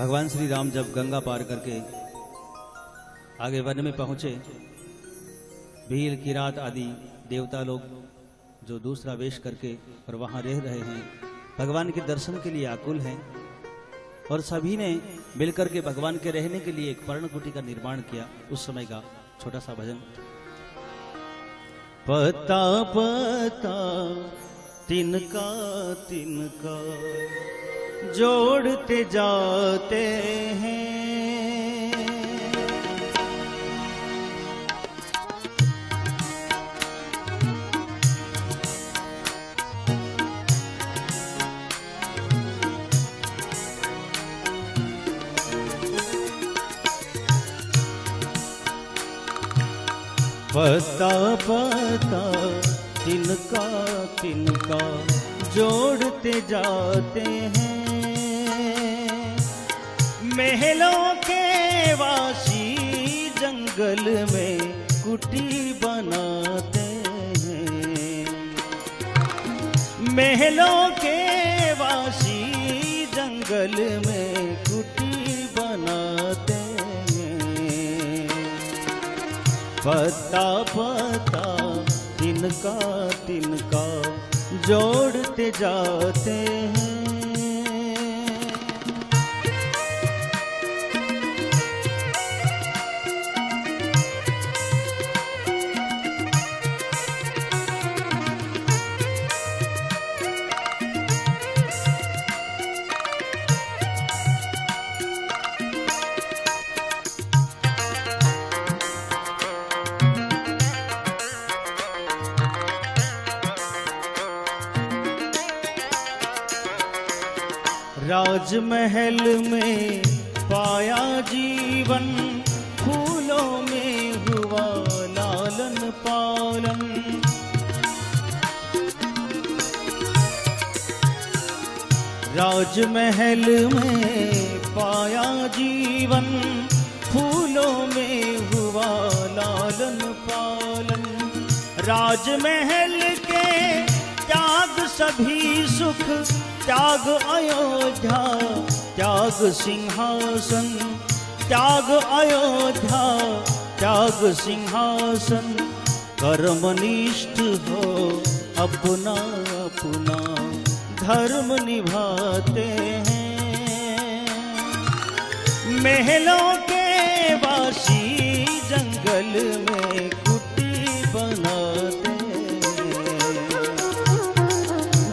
भगवान श्री राम जब गंगा पार करके आगे वन में पहुँचे, भील, किरात आदि देवता लोग जो दूसरा वेश करके और वहाँ रह रहे हैं, भगवान के दर्शन के लिए आकुल हैं और सभी ने मिलकर के भगवान के रहने के लिए एक पर्णकुटी का निर्माण किया उस समय का छोटा सा भजन। पता पता, तिनका तिनका। जोड़ते जाते हैं। पता पता तिनका तिनका जोड़ते जाते हैं। महलों के वासी जंगल में कुटी बनाते हैं। महलों के वासी जंगल में कुटी बनाते हैं। पता पता तिनका तिनका जोड़ते जाते हैं। राजमहल में पाया जीवन, फूलों में हुआ लालन पालन। राजमहल में पाया जीवन, फूलों में हुआ लालन पालन। राजमहल के त्याग सभी सुख त्याग अयोध्या, त्याग सिंहासन, त्याग अयोध्या, त्याग सिंहासन, कर्मनिष्ठ हो अपना अपना, धर्म निभाते हैं। महलों के वासी जंगल में कुटी बनाते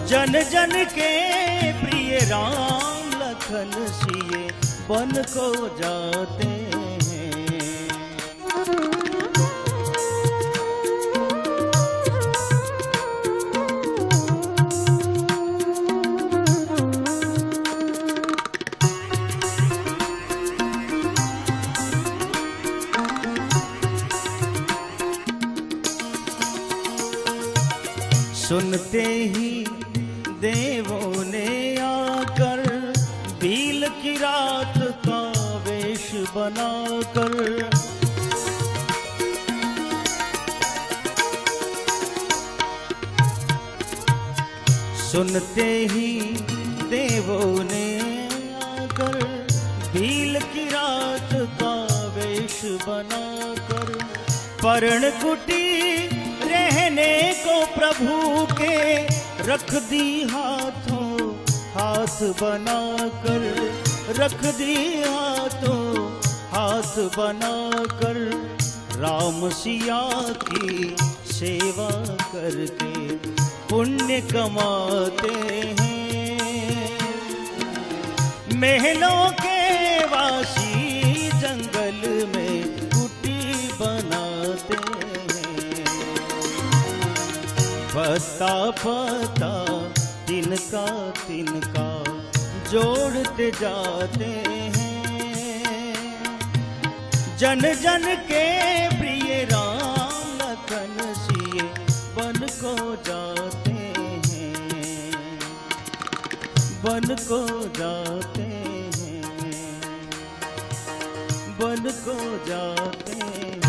जन जन के राम लखन सिए बन को जाते सुनते ही देवों ने बनाकर। सुनते ही देवों ने आकर भील की रात का वेश बनाकर, पर्ण कुटी रहने को प्रभु के रख दी हाथों, हाथ बनाकर, रख दी हाथों। हाथ बनाकर राम सिया की सेवा करके पुण्य कमाते हैं। महलों के वासी जंगल में कुटी बनाते हैं। पता पता तिनका तिनका जोड़ते जाते हैं। जन जन के प्रिय राम लखन सिए बन को जाते हैं। बन को जाते हैं। बन को जाते हैं।